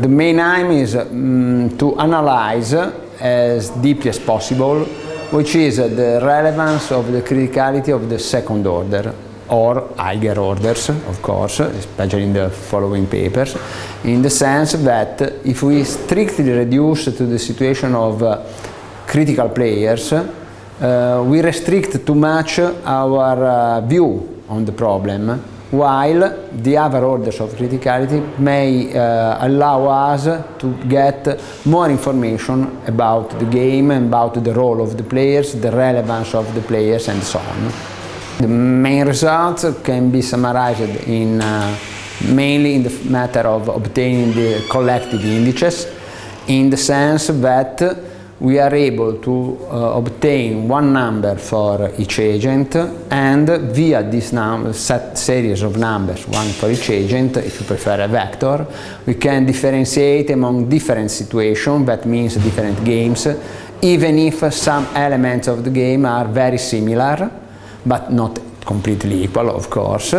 The main aim is um, to analyze as deeply as possible which is the relevance of the criticality of the second order or higher orders, of course, especially in the following papers, in the sense that if we strictly reduce to the situation of uh, critical players, uh, we restrict too much our uh, view on the problem, while the other orders of criticality may uh, allow us to get more information about the game, and about the role of the players, the relevance of the players and so on. The main results can be summarized in uh, mainly in the matter of obtaining the collective indices in the sense that we are able to uh, obtain one number for each agent and via this set series of numbers, one for each agent, if you prefer a vector, we can differentiate among different situations, that means different games, even if some elements of the game are very similar, but not completely equal, of course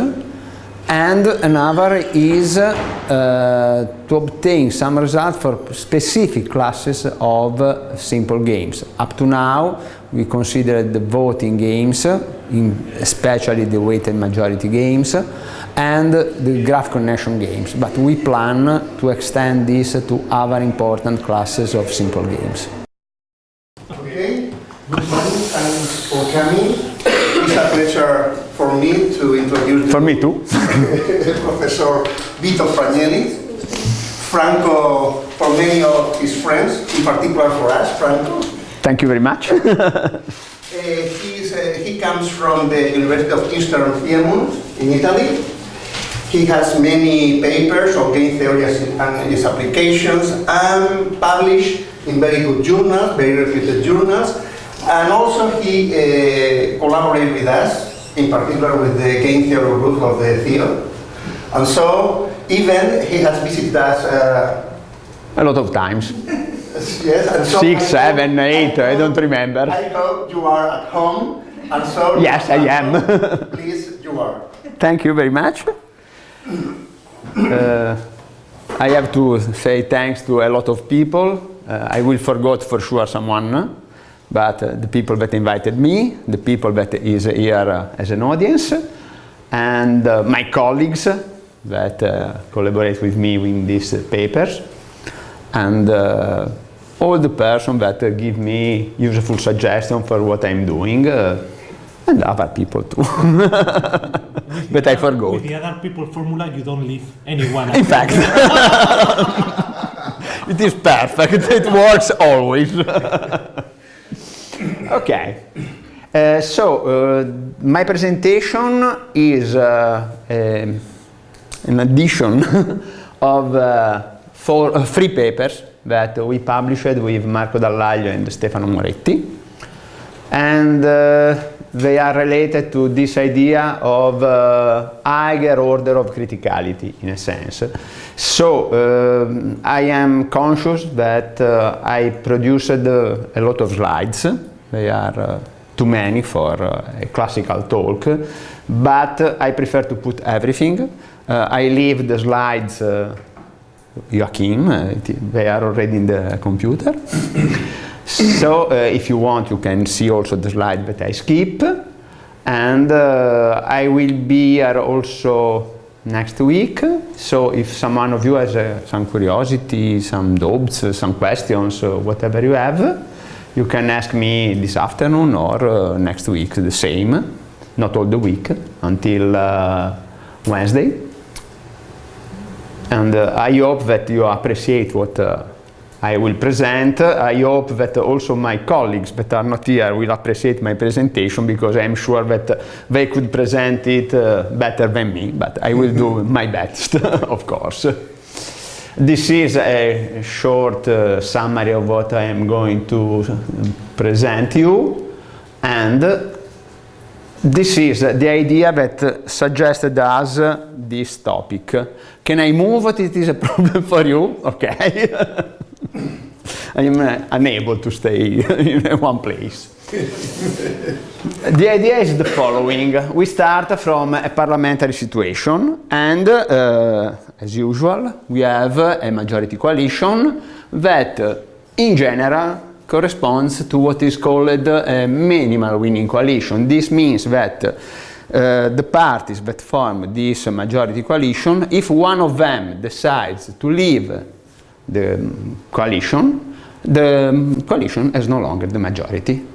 and another is uh, to obtain some results for specific classes of uh, simple games. Up to now we considered the voting games, especially the weighted majority games, and the graph connection games, but we plan to extend this to other important classes of simple games. Okay, good morning, thanks for coming. It's a pleasure for me to introduce For me too. Professor Vito Fragnelli. Franco, for many of his friends, in particular for us, Franco. Thank you very much. uh, uh, he comes from the University of Eastern Piedmont in Italy. He has many papers on game theory and its applications and published in very good journals, very reputed journals. And also he uh, collaborated with us in particular with the game theory group of the field. And so even he has visited us uh, a lot of times. yes, and so Six, I seven, eight, I, I don't remember. I hope you are at home. And so Yes, I am. please, you are. Thank you very much. Uh, I have to say thanks to a lot of people. Uh, I will forget for sure someone but uh, the people that invited me, the people that is here uh, as an audience, and uh, my colleagues that uh, collaborate with me in these papers, and all the person that give me useful suggestions for what I'm doing, and other people too. but I forgot. With the other people formula, you don't leave anyone. In fact, it is perfect. It works always. Okay, uh, so uh, my presentation is uh, um, an addition of uh, four, uh, three papers that we published with Marco Dall'Aglio and Stefano Moretti. And uh, they are related to this idea of higher order of criticality, in a sense. So I am conscious that I produced a lot of slides they are uh, too many for uh, a classical talk, but uh, I prefer to put everything. I leave the slides Joachim, they are already in the computer. so uh, if you want, you can see also the slide that I skip. And uh, I will be here also next week. So if someone of you has uh, some curiosity, some doubts, some questions, whatever you have, you can ask me this afternoon or uh, next week the same, not all the week, until uh, Wednesday. And uh, I hope that you appreciate what uh, I will present. I hope that also my colleagues that are not here will appreciate my presentation because I'm sure that they could present it uh, better than me, but I will do my best, of course. This is a short uh, summary of what I am going to present you and this is the idea that suggested us this topic. Can I move? It is a problem for you? Okay. I am uh, unable to stay in one place. the idea is the following. We start from a parliamentary situation and, uh, as usual, we have a majority coalition that, uh, in general, corresponds to what is called a minimal winning coalition. This means that uh, the parties that form this majority coalition, if one of them decides to leave the coalition, the coalition has no longer the majority.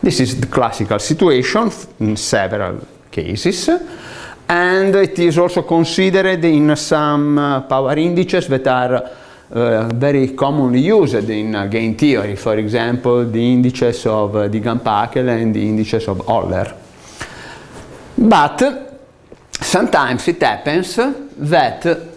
This is the classical situation in several cases and it is also considered in some uh, power indices that are uh, very commonly used in uh, game theory, for example the indices of uh, Deegan-Packel and the indices of Holler. But sometimes it happens that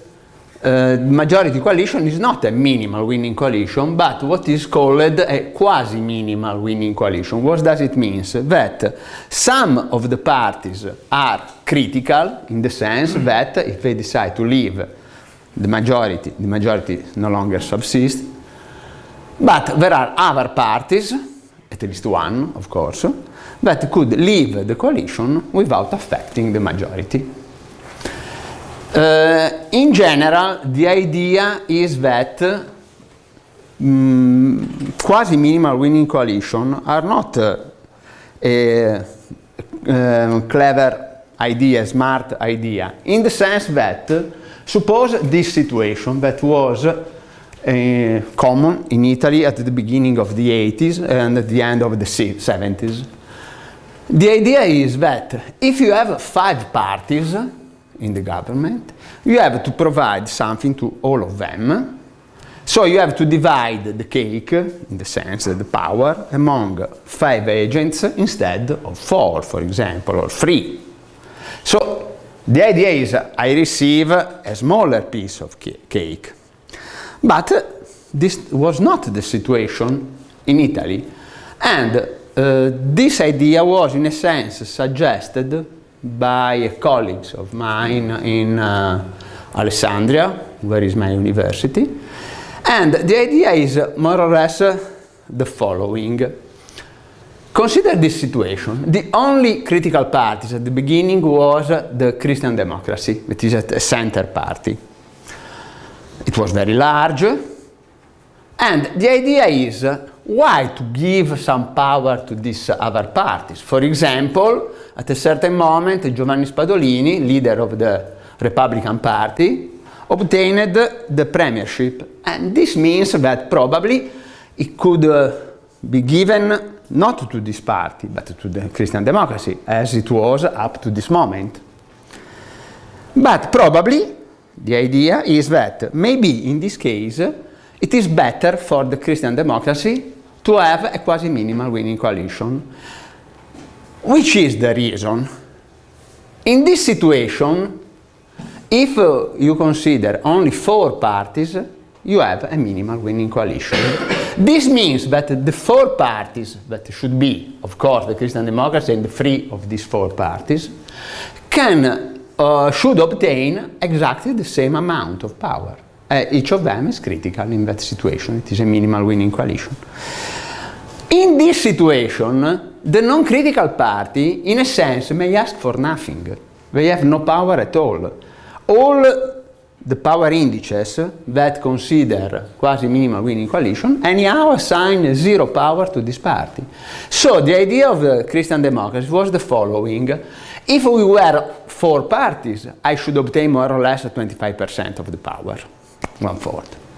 uh, majority coalition is not a minimal winning coalition, but what is called a quasi-minimal winning coalition. What does it mean? That some of the parties are critical in the sense that if they decide to leave the majority, the majority no longer subsists, but there are other parties, at least one of course, that could leave the coalition without affecting the majority. Uh, in general, the idea is that um, quasi-minimal winning coalition are not uh, a, a clever idea, smart idea, in the sense that suppose this situation that was uh, common in Italy at the beginning of the 80s and at the end of the 70s. The idea is that if you have five parties, in the government, you have to provide something to all of them. So you have to divide the cake, in the sense that the power, among five agents instead of four, for example, or three. So the idea is I receive a smaller piece of cake. But this was not the situation in Italy. And uh, this idea was, in a sense, suggested by colleagues of mine in uh, Alessandria, where is my university. And the idea is more or less uh, the following. Consider this situation. The only critical parties at the beginning was the Christian democracy, which is a center party. It was very large, and the idea is why to give some power to these other parties? For example, at a certain moment, Giovanni Spadolini, leader of the Republican Party, obtained the premiership. And this means that probably it could uh, be given not to this party, but to the Christian democracy, as it was up to this moment. But probably the idea is that maybe in this case it is better for the Christian democracy to have a quasi-minimal winning coalition. Which is the reason? In this situation, if uh, you consider only four parties, you have a minimal winning coalition. this means that the four parties that should be, of course, the Christian Democrats and the three of these four parties, can, uh, should obtain exactly the same amount of power. Uh, each of them is critical in that situation. It is a minimal winning coalition. In this situation, the non-critical party, in a sense, may ask for nothing. They have no power at all. All the power indices that consider quasi-minimal winning coalition anyhow assign zero power to this party. So the idea of the Christian democracy was the following. If we were four parties, I should obtain more or less 25% of the power, one-fourth.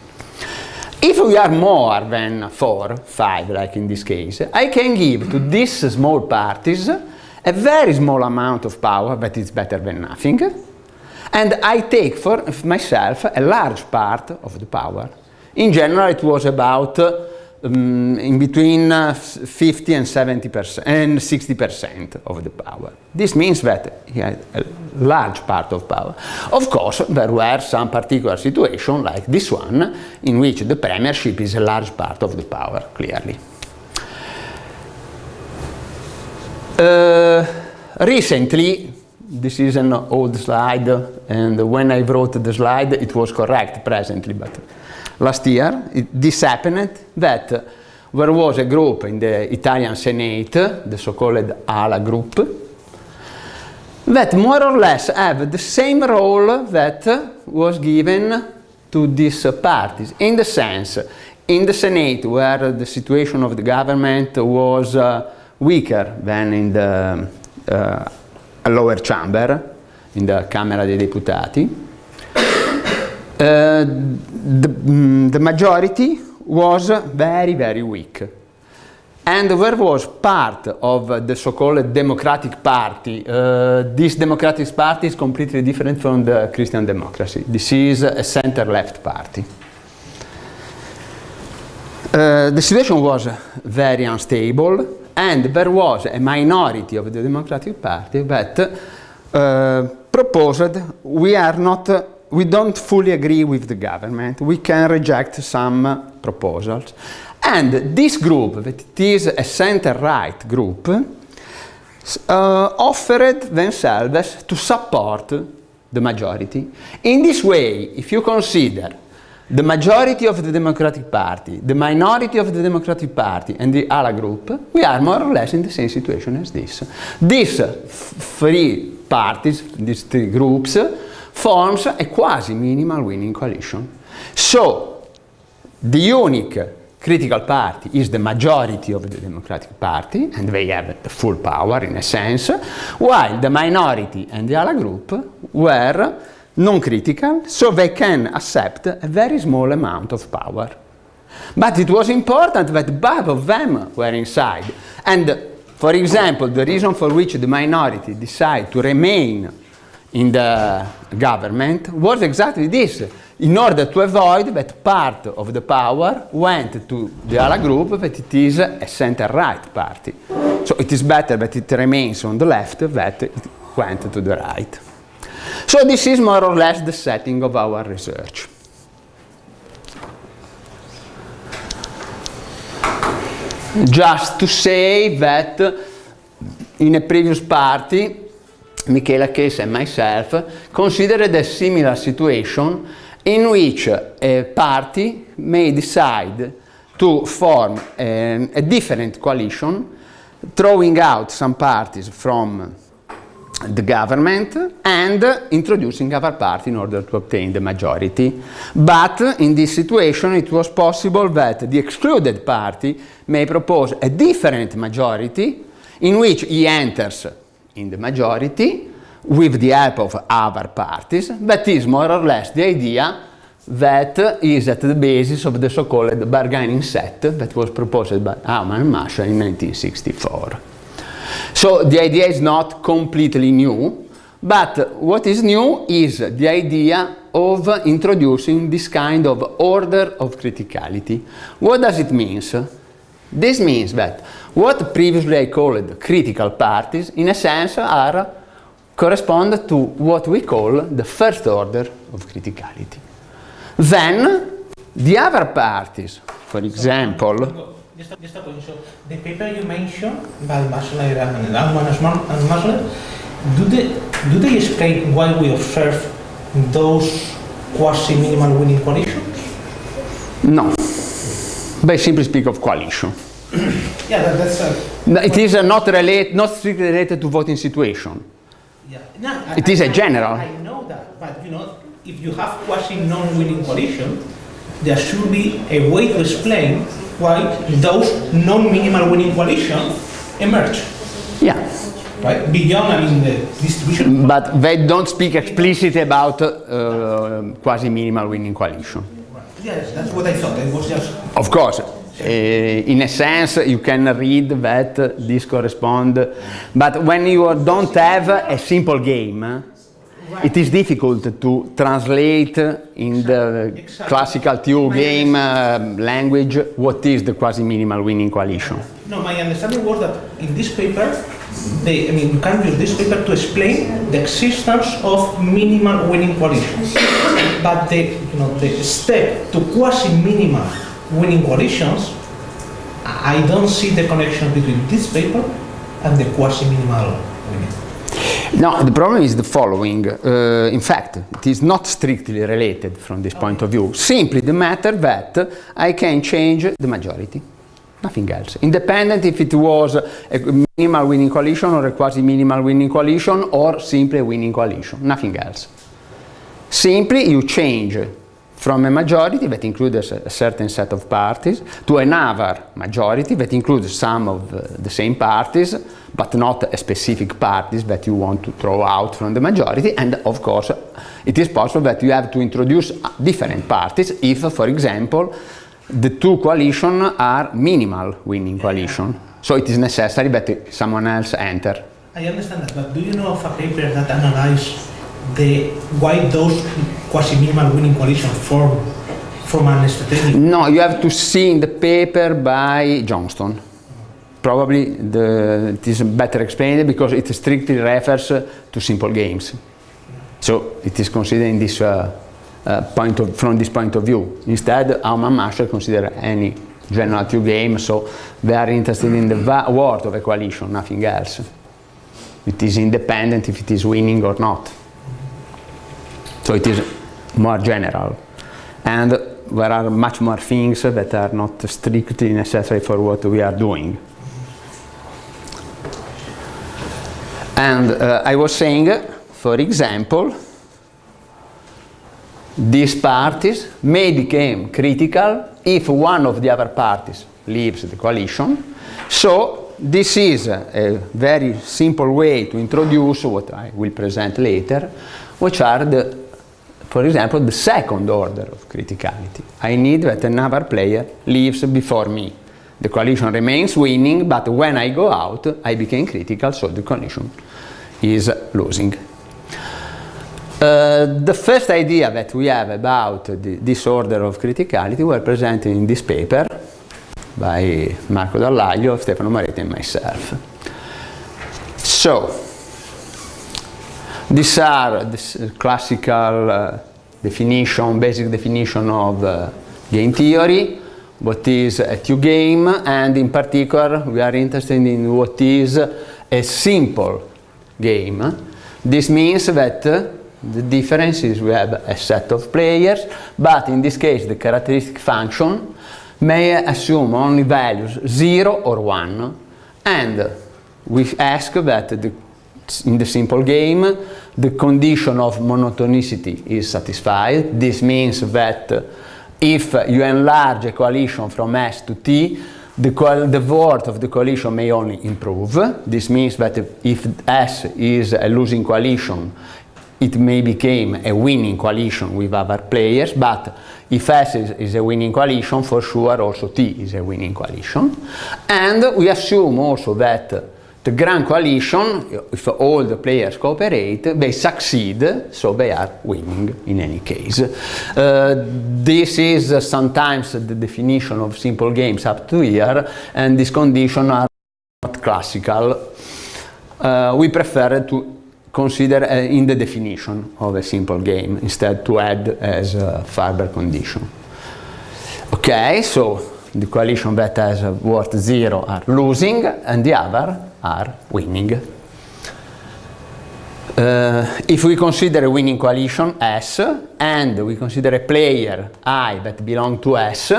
If we are more than 4, 5 like in this case, I can give to these small parties a very small amount of power but it's better than nothing and I take for myself a large part of the power. In general it was about um, in between uh, 50 and 70 percent and 60 percent of the power. This means that he had a large part of power. Of course, there were some particular situations like this one in which the premiership is a large part of the power, clearly. Uh, recently, this is an old slide and when I wrote the slide it was correct presently but last year, it, this happened that there was a group in the Italian Senate, the so-called ALA group, that more or less have the same role that was given to these parties, in the sense, in the Senate, where the situation of the government was uh, weaker than in the uh, lower chamber, in the Camera dei Deputati, the, mm, the majority was very, very weak. And there was part of the so-called Democratic Party. Uh, this Democratic Party is completely different from the Christian Democracy. This is a center-left party. Uh, the situation was very unstable and there was a minority of the Democratic Party that uh, proposed we are not we don't fully agree with the government, we can reject some proposals. And this group, that is a center-right group, uh, offered themselves to support the majority. In this way, if you consider the majority of the Democratic Party, the minority of the Democratic Party and the ALA group, we are more or less in the same situation as this. These three parties, these three groups, forms a quasi minimal winning coalition. So, the unique critical party is the majority of the Democratic Party, and they have the full power in a sense, while the minority and the other group were non-critical, so they can accept a very small amount of power. But it was important that both of them were inside. And, for example, the reason for which the minority decided to remain in the government was exactly this, in order to avoid that part of the power went to the Ala group that it is a center-right party. So it is better that it remains on the left that it went to the right. So this is more or less the setting of our research. Just to say that in a previous party Michela Chessa and myself considered a similar situation in which a party may decide to form a, a different coalition, throwing out some parties from the government and introducing other party in order to obtain the majority. But in this situation it was possible that the excluded party may propose a different majority in which he enters in the majority with the help of other parties. That is more or less the idea that is at the basis of the so-called bargaining set that was proposed by Aumann and Maschler in 1964. So the idea is not completely new, but what is new is the idea of introducing this kind of order of criticality. What does it mean? This means that what previously I called critical parties, in a sense, are correspond to what we call the first order of criticality. Then, the other parties, for example, just a, just a point. So the paper you mentioned by Maschler and Aumann and Maschler, do they do they explain why we observe those quasi-minimal winning coalitions? No. They simply speak of coalition. Yeah, that, that's. Uh, it is uh, not relate, not strictly related to voting situation. Yeah. No, it I, is a I, general. I know that, but you know, if you have quasi non-winning coalition, there should be a way to explain why those non-minimal winning coalitions emerge. Yeah. Right? Beyond, I mean, the distribution. But they don't speak explicitly about uh, quasi-minimal winning coalition. Yes, that's what I thought. It was just. Of course. Uh, in a sense, you can read that this corresponds, but when you don't have a simple game, it is difficult to translate in the classical TU game uh, language what is the quasi-minimal winning coalition. No, my understanding was that in this paper, they, I mean, you can use this paper to explain the existence of minimal winning coalitions. but the, you know, the step to quasi-minimal winning coalitions, I don't see the connection between this paper and the quasi-minimal winning. No, the problem is the following. Uh, in fact, it is not strictly related from this point of view. Simply the matter that I can change the majority. nothing else. Independent if it was a minimal winning coalition or a quasi-minimal winning coalition or simply a winning coalition, nothing else. Simply you change from a majority that includes a certain set of parties. To another majority that includes some of uh, the same parties but not a specific parties that you want to throw out from the majority. And of course it is possible that you have to introduce different parties if for example the two coalitions are minimal winning coalition. So it is necessary that someone else enter. I understand that but do you know of a paper that analyzes the why those quasi-minimal winning coalition form from an strategic? No, you have to see in the paper by Johnston. Probably the, it is better explained because it strictly refers to simple games. So it is considered in this uh, uh, point of, from this point of view. Instead, Aumann Maschler consider any general TU game, so they are interested in the word of a coalition, nothing else. It is independent if it is winning or not. So it is more general. And there are much more things that are not strictly necessary for what we are doing. And uh, I was saying, for example, these parties may become critical if one of the other parties leaves the coalition. So this is a very simple way to introduce what I will present later, which are the for example, the second order of criticality. I need that another player leaves before me. The coalition remains winning, but when I go out, I became critical, so the coalition is losing. Uh, the first idea that we have about the, this order of criticality were presented in this paper by Marco Dall'Aglio, Stefano Moretti and myself. So, these are the classical uh, definition, basic definition of uh, game theory, what is a TU game, and in particular we are interested in what is a simple game. This means that uh, the difference is we have a set of players, but in this case the characteristic function may assume only values 0 or 1, and we ask that the in the simple game, the condition of monotonicity is satisfied. This means that uh, if you enlarge a coalition from S to T, the, the worth of the coalition may only improve. This means that if S is a losing coalition, it may become a winning coalition with other players, but if S is, is, a winning coalition, for sure also T is a winning coalition. And we assume also that the grand coalition, if all the players cooperate, they succeed, so they are winning in any case. Uh, this is uh, sometimes the definition of simple games up to here, and these conditions are not classical. Uh, we prefer to consider uh, in the definition of a simple game instead to add as a Farber condition. Okay, so the coalition that has worth zero are losing and the other are winning. Uh, if we consider a winning coalition S and we consider a player I that belong to S,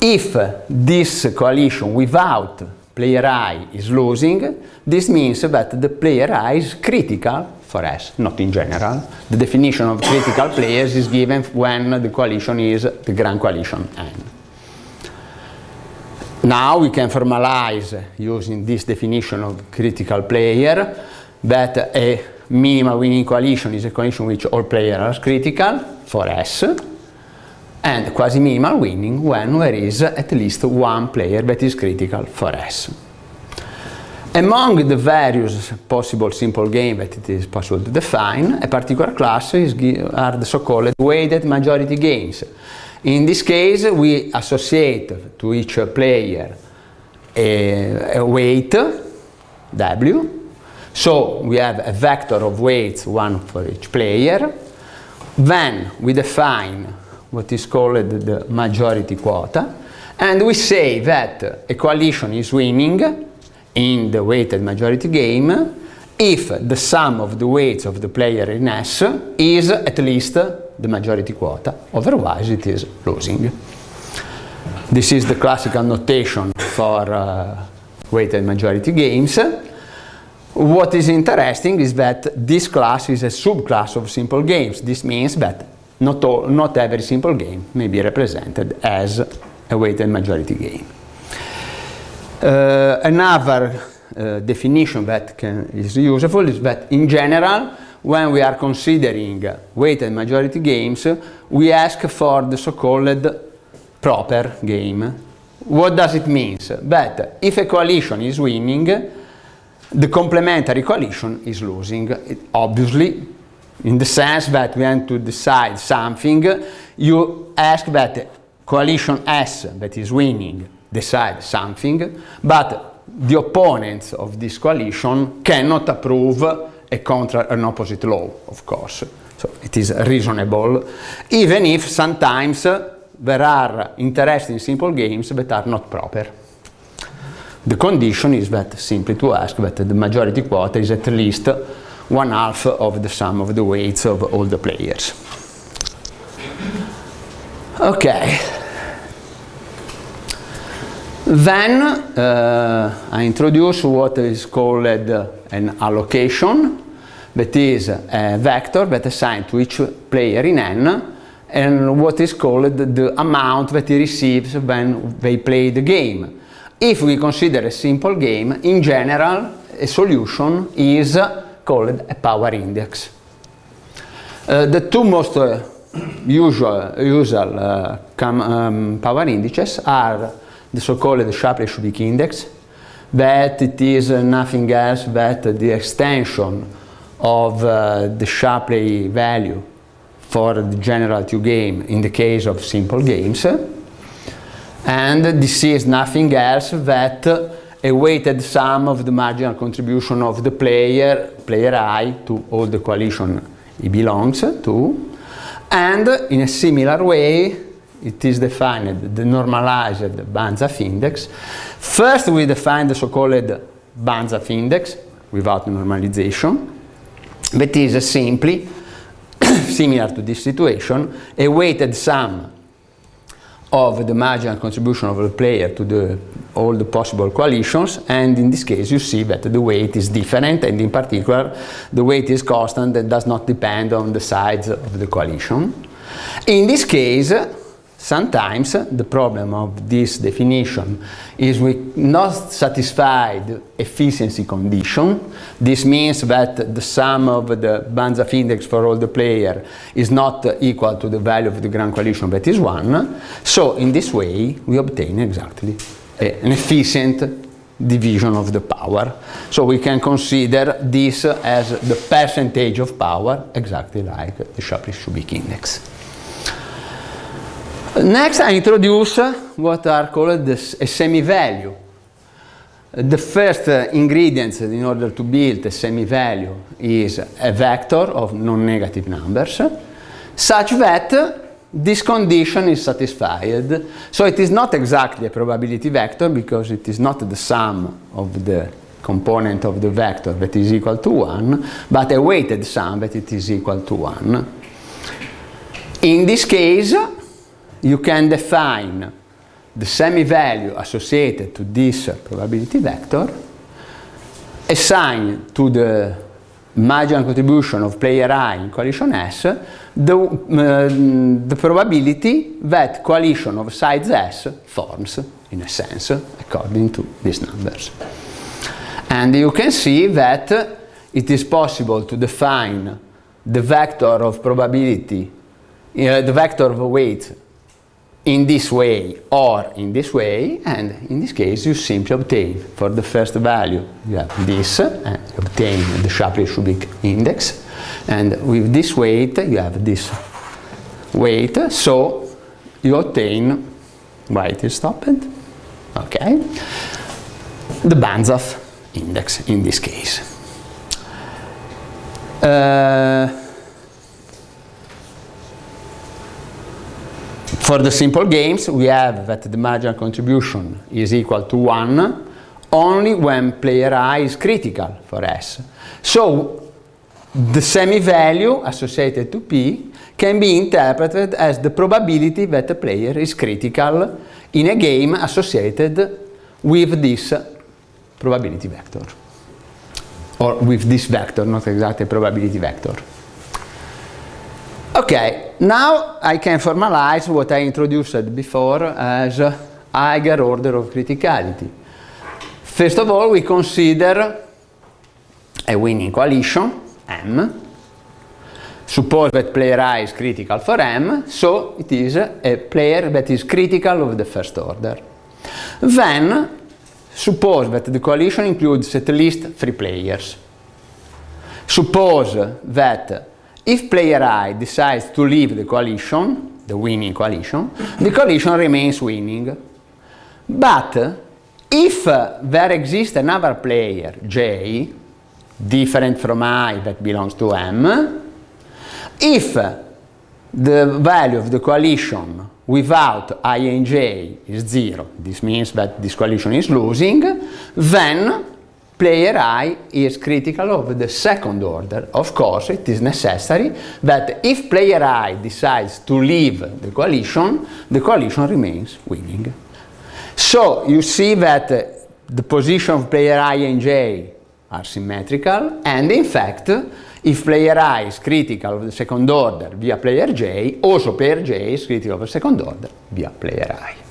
if this coalition without player I is losing, this means that the player I is critical for S, not in general. The definition of critical players is given when the coalition is the grand coalition N. Now we can formalize using this definition of critical player that a minimal winning coalition is a coalition which all players are critical for S and quasi-minimal winning when there is at least one player that is critical for S. Among the various possible simple games that it is possible to define, a particular class is, are the so-called weighted majority games in this case, we associate to each player a, a weight, W. So we have a vector of weights, one for each player. Then we define what is called the majority quota. And we say that a coalition is winning in the weighted majority game if the sum of the weights of the player in S is at least the majority quota, otherwise it is losing. This is the classical notation for uh, weighted majority games. What is interesting is that this class is a subclass of simple games. This means that not, all, not every simple game may be represented as a weighted majority game. Uh, another uh, definition that can, is useful is that in general, when we are considering weighted majority games, we ask for the so-called proper game. What does it mean? That if a coalition is winning, the complementary coalition is losing. It, obviously, in the sense that we want to decide something, you ask that coalition S that is winning decide something, but the opponents of this coalition cannot approve a contra an opposite law, of course. So it is reasonable, even if sometimes there are interesting simple games that are not proper. The condition is that simply to ask that the majority quota is at least one half of the sum of the weights of all the players. Okay. Then uh, I introduce what is called an allocation, that is a vector that assigns to each player in n and what is called the amount that he receives when they play the game. If we consider a simple game, in general, a solution is called a power index. Uh, the two most uh, usual, usual uh, um, power indices are the so-called Shapley-Shubik index, that it is nothing else but the extension of uh, the Shapley value for the general TU game in the case of simple games. And this is nothing else that a weighted sum of the marginal contribution of the player, player i, to all the coalition he belongs to. And in a similar way, it is defined the normalized Banzhaf index. First, we define the so-called Banzhaf index without normalization. That is simply similar to this situation, a weighted sum of the marginal contribution of the player to the, all the possible coalitions and in this case you see that the weight is different and in particular the weight is constant and does not depend on the size of the coalition. In this case Sometimes the problem of this definition is we not satisfied efficiency condition. This means that the sum of the Banzhaf index for all the player is not equal to the value of the grand coalition that is 1. So in this way we obtain exactly an efficient division of the power. So we can consider this as the percentage of power exactly like the Shapley-Shubik index. Next I introduce what are called a semi-value. The first uh, ingredient in order to build a semi-value is a vector of non-negative numbers such that this condition is satisfied. So it is not exactly a probability vector because it is not the sum of the component of the vector that is equal to 1, but a weighted sum that it is equal to 1. In this case, you can define the semi-value associated to this probability vector, assign to the marginal contribution of player i in coalition S the, uh, the probability that coalition of size S forms, in a sense, according to these numbers. And you can see that it is possible to define the vector of probability, uh, the vector of weight in this way or in this way and in this case you simply obtain for the first value you have this and you obtain the Shapley-Shubik index and with this weight you have this weight so you obtain why it is stopped okay the Banzhaf index in this case. Uh, For the simple games, we have that the marginal contribution is equal to 1 only when player i is critical for S. So the semi-value associated to P can be interpreted as the probability that a player is critical in a game associated with this probability vector. Or with this vector, not exactly probability vector. Okay, now I can formalize what I introduced before as higher order of criticality. First of all, we consider a winning coalition, M. Suppose that player I is critical for M, so it is a player that is critical of the first order. Then, suppose that the coalition includes at least three players. Suppose that if player I decides to leave the coalition, the winning coalition, the coalition remains winning. But if there exists another player, J, different from I that belongs to M, if the value of the coalition without I and J is zero, this means that this coalition is losing, then player I is critical of the second order. Of course, it is necessary that if player I decides to leave the coalition, the coalition remains winning. So you see that uh, the position of player I and J are symmetrical and in fact if player I is critical of the second order via player J, also player J is critical of the second order via player I.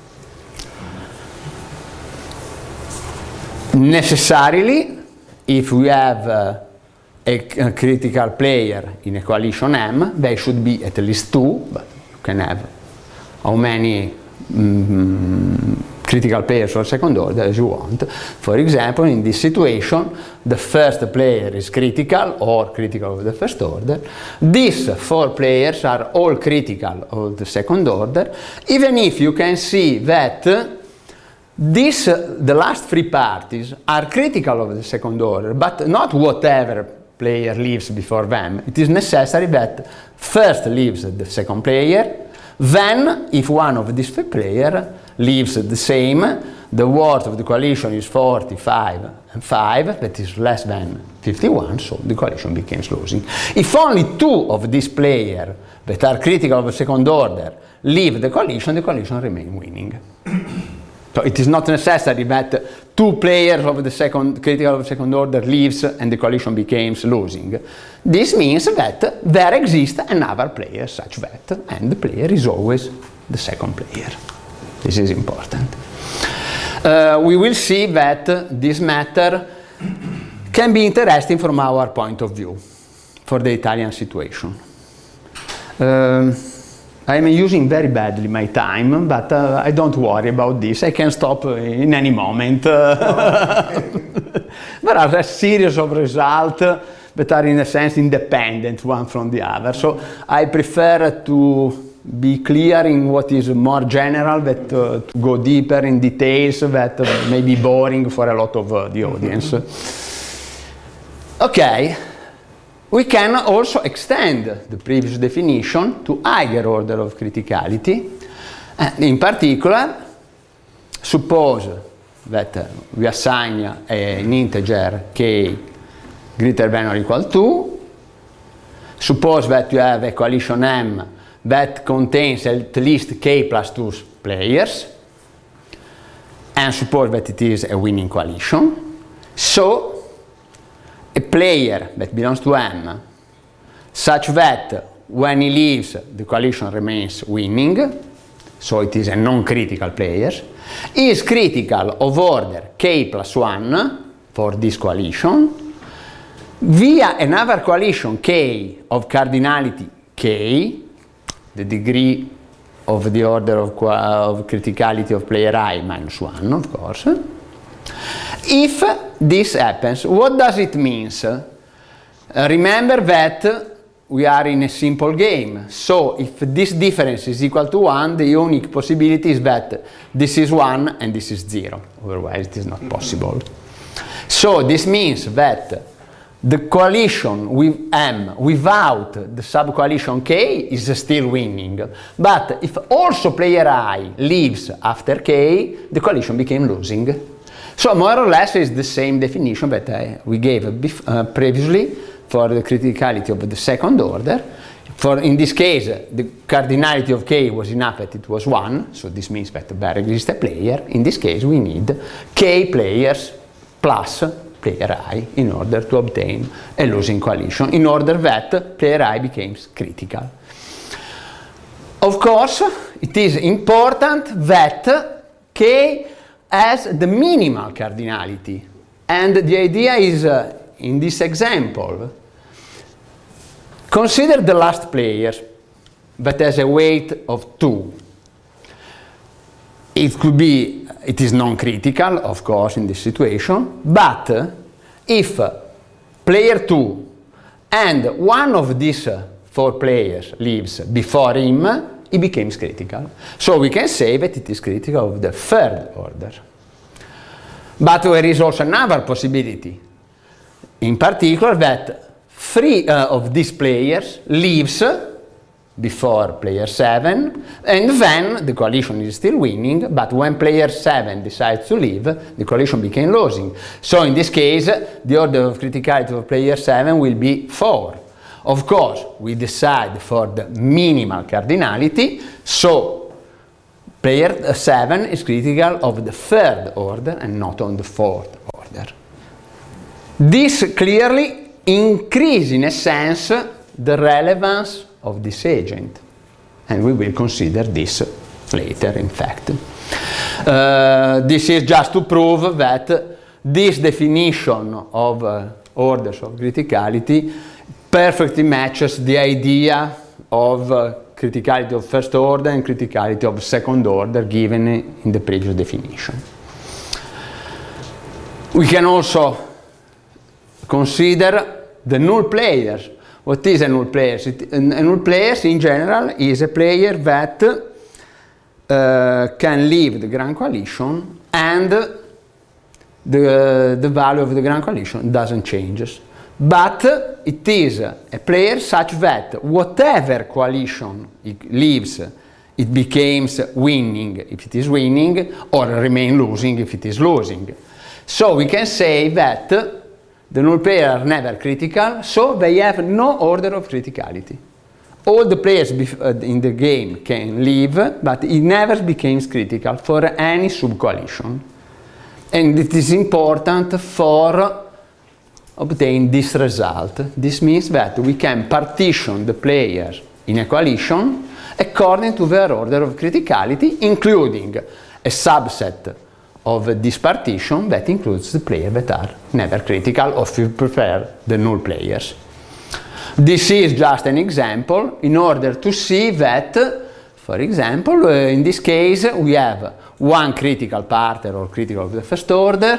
necessarily if we have uh, a, a, critical player in a coalition M they should be at least two but you can have how many mm, critical players for second order as you want. For example in this situation the first player is critical or critical of the first order. These four players are all critical of the second order. Even if you can see that this, uh, the last three parties are critical of the second order, but not whatever player leaves before them. It is necessary that first leaves the second player, then if one of these three players leaves the same, the worth of the coalition is 45 and 5, that is less than 51, so the coalition becomes losing. If only two of these players that are critical of the second order leave the coalition, the coalition remains winning. So it is not necessary that two players of the second critical of second order leaves and the coalition becomes losing. This means that there exists another player such that, and the player is always the second player. This is important. Uh, we will see that this matter can be interesting from our point of view for the Italian situation. Um, I am using very badly my time, but uh, I don't worry about this. I can stop in any moment. there are a series of results that are in a sense independent one from the other. So I prefer to be clear in what is more general, that uh, to go deeper in details that uh, may be boring for a lot of uh, the audience. Okay. We can also extend the previous definition to higher order of criticality. And in particular, suppose that uh, we assign an integer k greater than or equal to. Suppose that you have a coalition M that contains at least k plus 2 players. And suppose that it is a winning coalition. So a player that belongs to M such that when he leaves the coalition remains winning so it is a non-critical player is critical of order k plus 1 for this coalition via another coalition k of cardinality k the degree of the order of, of criticality of player i minus 1 of course if this happens, what does it mean? Uh, remember that we are in a simple game. So if this difference is equal to 1, the unique possibility is that this is 1 and this is 0. Otherwise it is not possible. So this means that the coalition with M without the subcoalition K is still winning. But if also player I leaves after K, the coalition became losing. So more or less is the same definition that we gave uh, previously for the criticality of the second order. For in this case, the cardinality of k was enough that it was 1, so this means that there exists a player. In this case, we need k players plus player i in order to obtain a losing coalition, in order that player i becomes critical. Of course, it is important that k has the minimal cardinality. And the idea is, uh, in this example, Consider the last player that has a weight of 2. It could be, it is non-critical, of course, in this situation, but uh, if uh, player 2 and one of these uh, four players leaves before him, it becomes critical. So we can say that it is critical of the third order. But there is also another possibility, in particular that three uh, of these players leaves before player 7 and then the coalition is still winning but when player 7 decides to leave the coalition became losing so in this case the order of criticality of player 7 will be 4 of course we decide for the minimal cardinality so player 7 is critical of the third order and not on the fourth order this clearly increases in a sense the relevance of this agent. And we will consider this later, in fact. Uh, this is just to prove that this definition of uh, orders of criticality perfectly matches the idea of uh, criticality of first order and criticality of second order given in the previous definition. We can also consider the null players. What is a null player? a null player in general is a player that uh, can leave the Grand Coalition and the, the value of the Grand Coalition doesn't change. But it is a player such that whatever coalition it leaves, it becomes winning if it is winning or remain losing if it is losing. So we can say that the null players are never critical, so they have no order of criticality. All the players uh, in the game can leave, but it never becomes critical for any subcoalition. And it is important for obtain this result. This means that we can partition the players in a coalition according to their order of criticality, including a subset of this partition that includes the players that are never critical or if you prefer the null players. This is just an example in order to see that, for example, uh, in this case we have one critical party or critical of the first order,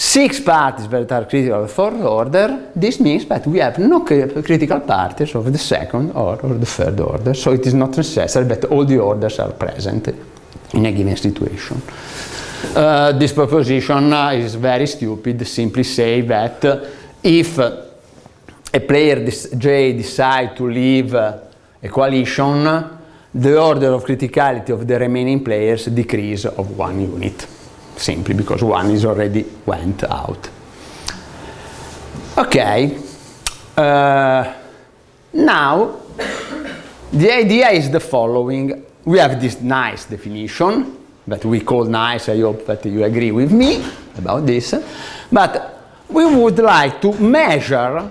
six parties that are critical of the fourth order, this means that we have no critical parties of the second or, or the third order, so it is not necessary that all the orders are present in a given situation. Uh, this proposition uh, is very stupid, simply say that uh, if a player J decides to leave a coalition, the order of criticality of the remaining players decrease of one unit, simply because one is already went out. Okay, uh, now the idea is the following. We have this nice definition that we call nice. I hope that you agree with me about this. But we would like to measure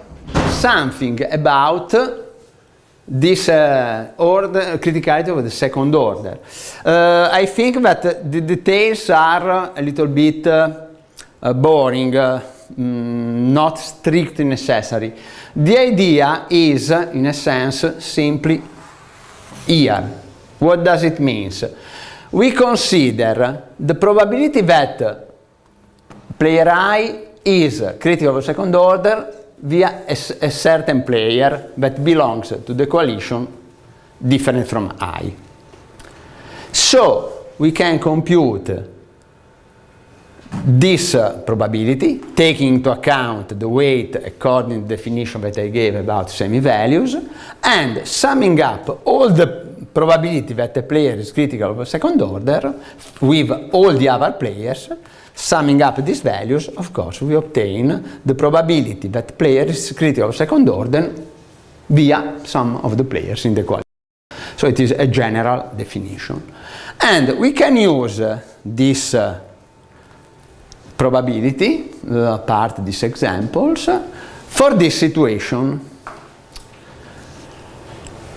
something about this uh, order, criticality of the second order. Uh, I think that the details are a little bit uh, boring, uh, mm, not strictly necessary. The idea is, in a sense, simply here. What does it mean? we consider the probability that player i is critical of the second order via a, a, certain player that belongs to the coalition different from i. So we can compute this uh, probability, taking into account the weight according to the definition that I gave about semi-values, and summing up all the probability that a player is critical of second order with all the other players, summing up these values, of course, we obtain the probability that player is critical of second order via some of the players in the coalition. So it is a general definition. And we can use uh, this uh, probability, uh, part these examples, for this situation.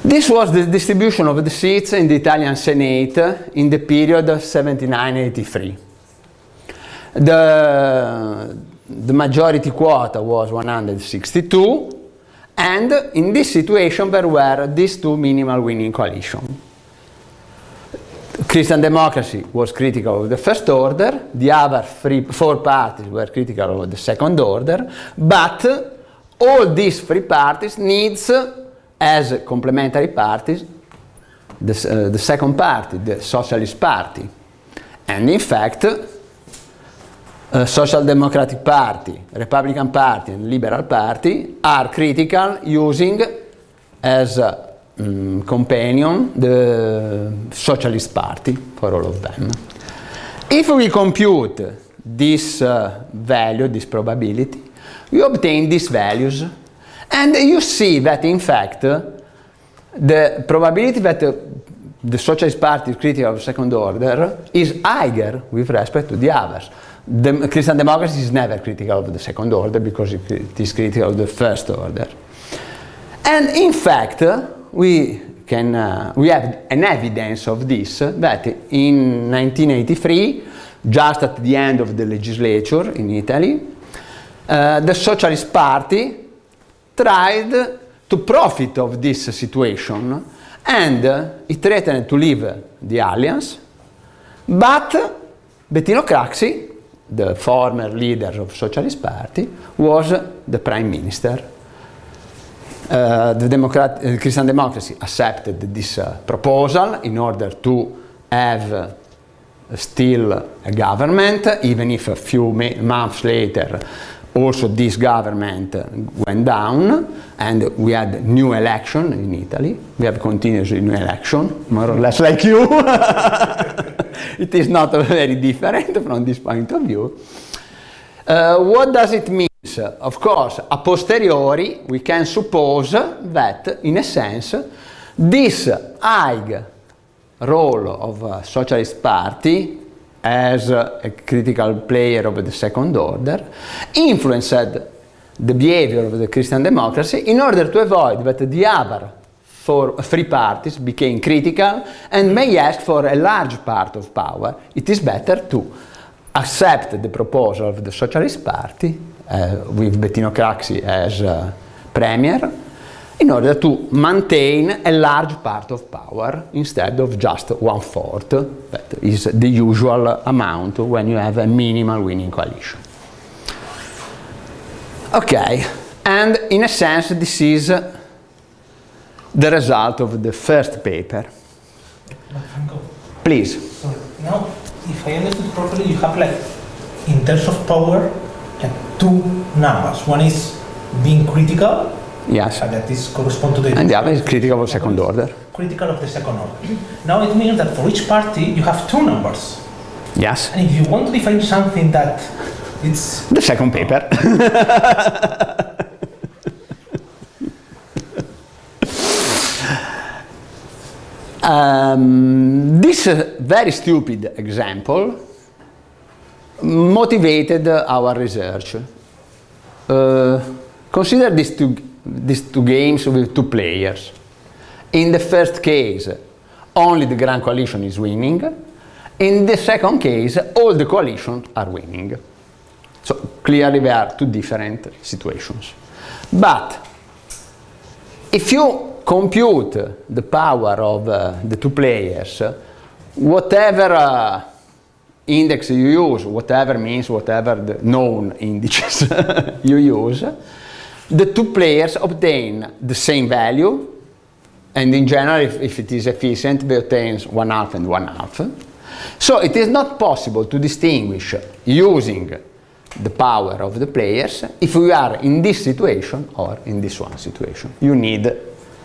This was the distribution of the seats in the Italian Senate in the period 79-83. The, the majority quota was 162 and in this situation there were these two minimal winning coalitions. Christian democracy was critical of the first order, the other three, four parties were critical of the second order, but all these three parties needs as complementary parties the, uh, the second party, the Socialist Party. And in fact, uh, Social Democratic Party, Republican Party and Liberal Party are critical using as a um, companion the Socialist Party for all of them. If we compute this uh, value, this probability, we obtain these values and you see that in fact the probability that the Socialist Party is critical of second order is higher with respect to the others. The Christian democracy is never critical of the second order because it is critical of the first order. And in fact, we can uh, we have an evidence of this that in 1983, just at the end of the legislature in Italy, uh, the Socialist Party tried to profit of this situation and uh, it threatened to leave the alliance, but Bettino Craxi the former leader of Socialist Party, was the prime minister. Uh, the Democrat uh, Christian democracy accepted this uh, proposal in order to have still a government, even if a few months later also this government went down and we had new election in Italy. We have continuously new election, more or less like you. it is not very different from this point of view. Uh, what does it mean? Of course, a posteriori, we can suppose that, in a sense, this high role of socialist party as a critical player of the second order influenced the behavior of the Christian democracy in order to avoid that the other for three parties became critical and may ask for a large part of power, it is better to accept the proposal of the Socialist Party uh, with Bettino Craxi as uh, premier in order to maintain a large part of power instead of just one-fourth, that is the usual amount when you have a minimal winning coalition. Okay, and in a sense this is the result of the first paper. Please. Sorry. Now, if I understood properly, you have like, in terms of power, like two numbers. One is being critical. Yes. And that is correspond to the. And the other is critical of second order. Critical of the second order. Now it means that for each party you have two numbers. Yes. And if you want to define something that it's the second paper. Um, this uh, very stupid example motivated our research. Uh, consider these two, these two games with two players. In the first case, only the Grand Coalition is winning. In the second case, all the coalitions are winning. So clearly there are two different situations. But if you compute the power of uh, the two players, whatever uh, index you use, whatever means whatever the known indices you use, the two players obtain the same value and in general if, if it is efficient they obtain one half and one half. So it is not possible to distinguish using the power of the players if we are in this situation or in this one situation. You need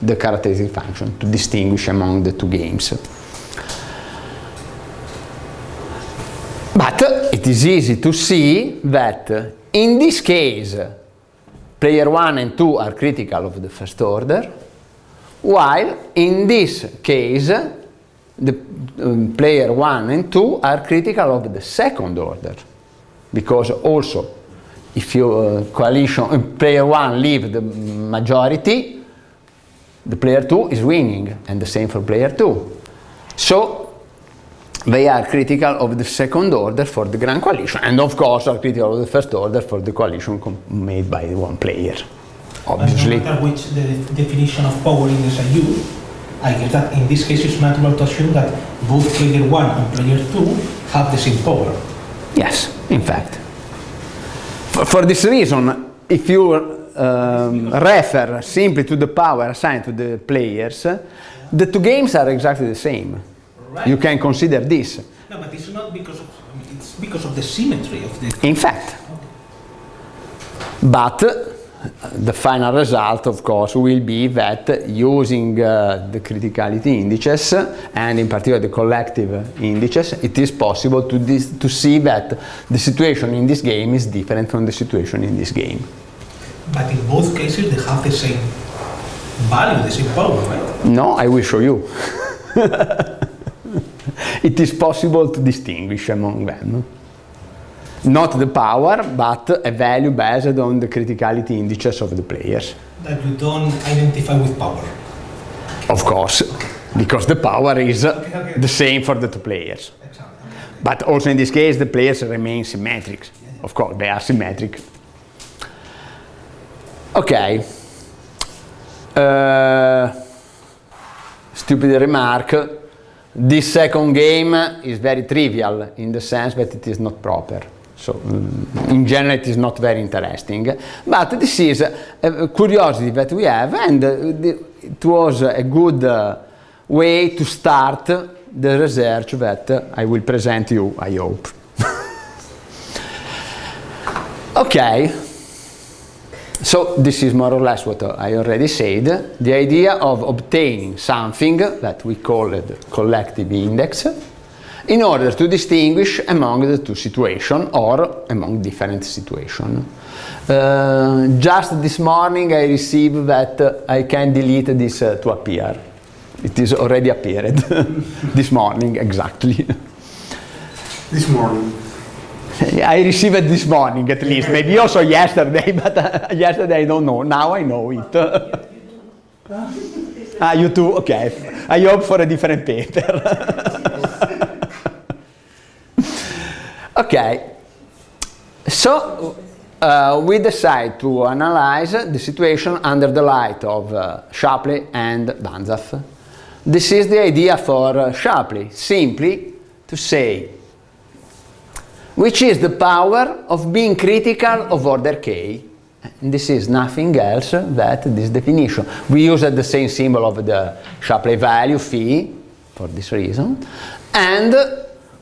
the characteristic function to distinguish among the two games. But it is easy to see that in this case player 1 and 2 are critical of the first order, while in this case, the um, player 1 and 2 are critical of the second order, because also if you uh, coalition uh, player 1 leave the majority, the player 2 is winning, and the same for player 2. So they are critical of the second order for the grand coalition. And of course are critical of the first order for the coalition made by one player obviously. No which the definition of power in is I guess that in this case it's natural to assume that both player 1 and player 2 have the same power. Yes in fact. For, for this reason if you um, refer simply to the power assigned to the players the two games are exactly the same Right. You can consider this. No, but it's not because of, I mean, it's because of the symmetry of the... In fact. But uh, the final result, of course, will be that using uh, the criticality indices, and in particular the collective indices, it is possible to, to see that the situation in this game is different from the situation in this game. But in both cases, they have the same value, the same power, right? No, I will show you. it is possible to distinguish among them. Not the power, but a value based on the criticality indices of the players. That you don't identify with power? Of course, because the power is okay, okay. the same for the two players. Exactly. But also in this case, the players remain symmetric. Of course, they are symmetric. Okay. Uh, stupid remark this second game is very trivial in the sense that it is not proper. So mm, in general it is not very interesting. But this is a curiosity that we have and it was a good uh, way to start the research that I will present you, I hope. okay. So this is more or less what I already said. The idea of obtaining something that we call it collective index in order to distinguish among the two situations or among different situations. Uh, just this morning I received that uh, I can delete this uh, to appear. It is already appeared this morning exactly. This morning. I received it this morning at least, maybe also yesterday, but uh, yesterday I don't know. Now I know it. ah, you too? Okay. I hope for a different paper. okay. So uh, we decide to analyze the situation under the light of uh, Shapley and Banzhaf. This is the idea for uh, Shapley, simply to say which is the power of being critical of order k. And this is nothing else that this definition. We use uh, the same symbol of the Shapley value phi for this reason. And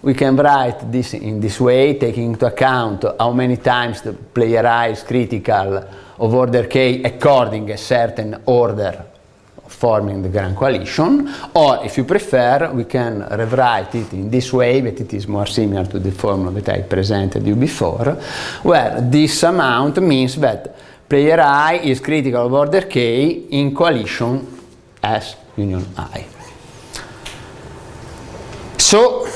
we can write this in this way, taking into account how many times the player i is critical of order k according a certain order forming the Grand Coalition, or if you prefer, we can rewrite it in this way, that it is more similar to the formula that I presented you before, where this amount means that player I is critical of order K in coalition S union I. So,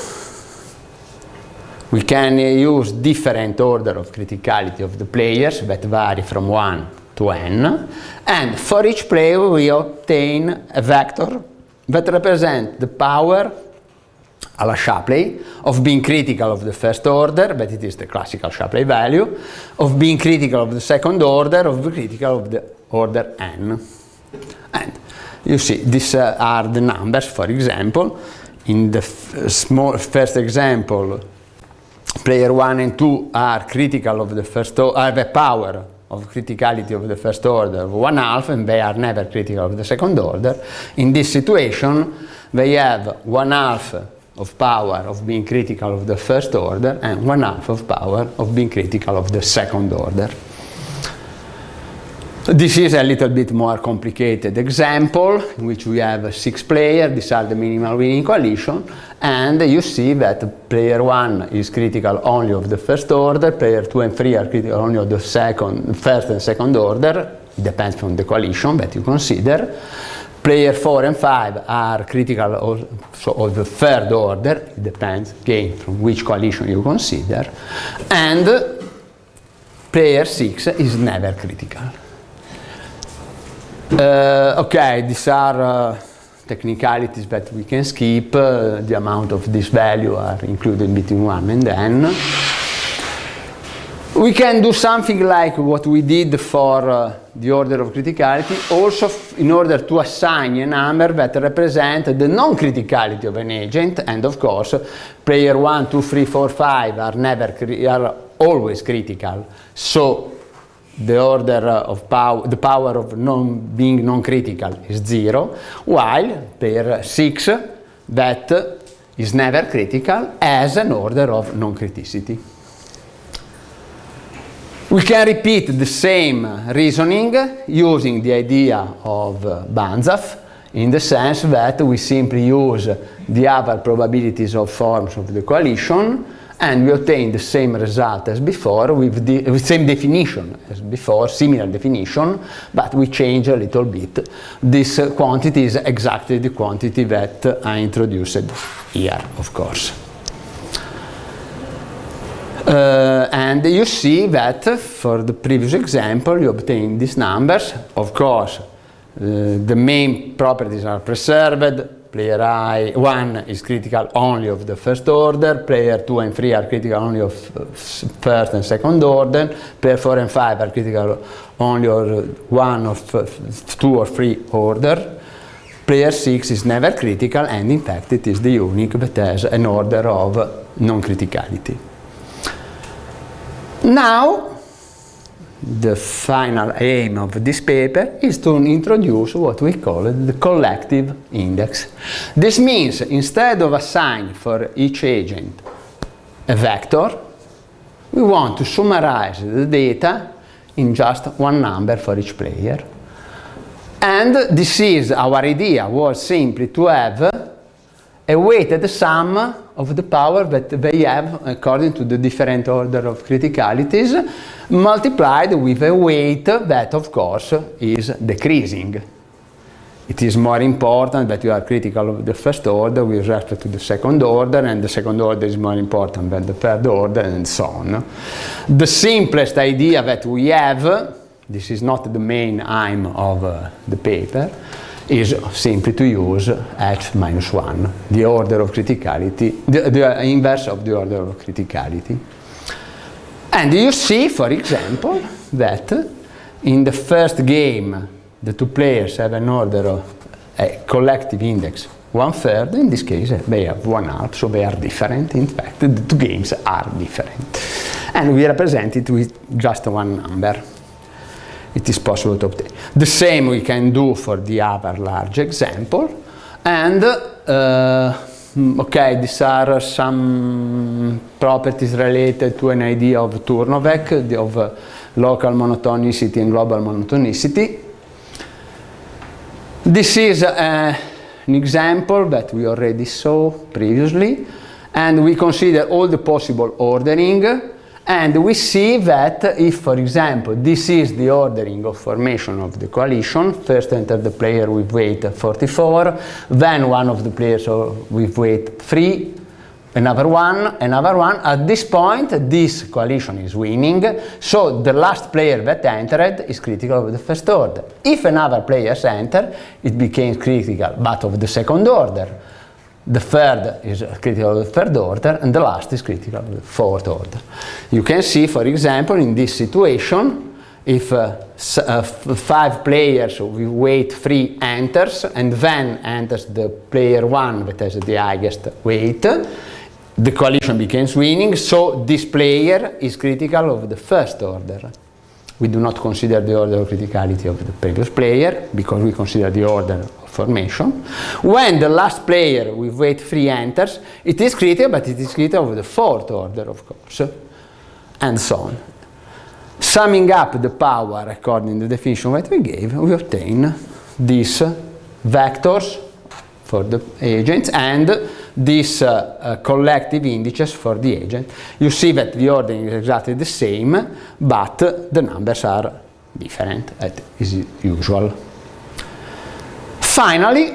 we can use different order of criticality of the players that vary from 1 to n, and for each player we obtain a vector that represents the power alla Shapley of being critical of the first order, but it is the classical Shapley value, of being critical of the second order, of being critical of the order n. And you see, these uh, are the numbers, for example. In the small first example, player 1 and 2 are critical of the first order, have a power of criticality of the first order of one half and they are never critical of the second order. In this situation, they have one half of power of being critical of the first order and one half of power of being critical of the second order. This is a little bit more complicated example in which we have six players, these are the minimal winning coalition, and you see that player one is critical only of the first order, player two and three are critical only of the second, first and second order, it depends on the coalition that you consider. Player 4 and 5 are critical of, so of the third order, it depends again from which coalition you consider, and player 6 is never critical. Uh, okay, these are uh, technicalities that we can skip. Uh, the amount of this value are included between 1 and n. We can do something like what we did for uh, the order of criticality, also in order to assign a number that represents the non-criticality of an agent, and of course, player 1, 2, 3, 4, 5 are, never, are always critical. So the order of power, the power of non being non-critical is zero, while per 6 that is never critical as an order of non-criticity. We can repeat the same reasoning using the idea of uh, Banzhaf in the sense that we simply use the other probabilities of forms of the coalition and we obtain the same result as before with the with same definition as before, similar definition, but we change a little bit. This uh, quantity is exactly the quantity that I introduced here, of course. Uh, and you see that for the previous example you obtain these numbers. Of course, uh, the main properties are preserved, player I, 1 is critical only of the first order, player 2 and 3 are critical only of uh, first and second order, player 4 and 5 are critical only of uh, one of uh, 2 or 3 order, player 6 is never critical and in fact it is the unique that has an order of non-criticality. Now the final aim of this paper is to introduce what we call the collective index. This means instead of assigning for each agent a vector, we want to summarize the data in just one number for each player. And this is our idea was simply to have a weighted sum of the power that they have according to the different order of criticalities multiplied with a weight that of course is decreasing. It is more important that you are critical of the first order with respect to the second order and the second order is more important than the third order and so on. The simplest idea that we have, this is not the main aim of uh, the paper, is simply to use h minus 1, the order of criticality, the, the uh, inverse of the order of criticality. And you see, for example, that in the first game, the two players have an order of a collective index one third, in this case they have one half, so they are different. In fact, the two games are different. And we represent it with just one number it is possible to obtain. The same we can do for the other large example. And, uh, okay, these are some properties related to an idea of Turnovec, of uh, local monotonicity and global monotonicity. This is uh, an example that we already saw previously, and we consider all the possible ordering and we see that if, for example, this is the ordering of formation of the coalition, first enter the player with weight 44, then one of the players with weight 3, another one, another one. At this point, this coalition is winning, so the last player that entered is critical of the first order. If another player enter, it becomes critical, but of the second order. The third is critical of the third order and the last is critical of the fourth order. You can see, for example, in this situation, if uh, uh, five players with weight 3 enters and then enters the player 1 that has the highest weight, the coalition becomes winning, so this player is critical of the first order. We do not consider the order of criticality of the previous player because we consider the order formation. When the last player with weight 3 enters, it is critical, but it is critical of the fourth order, of course, and so on. Summing up the power according to the definition that we gave, we obtain these vectors for the agents and these uh, uh, collective indices for the agent. You see that the ordering is exactly the same, but the numbers are different as usual. Finally,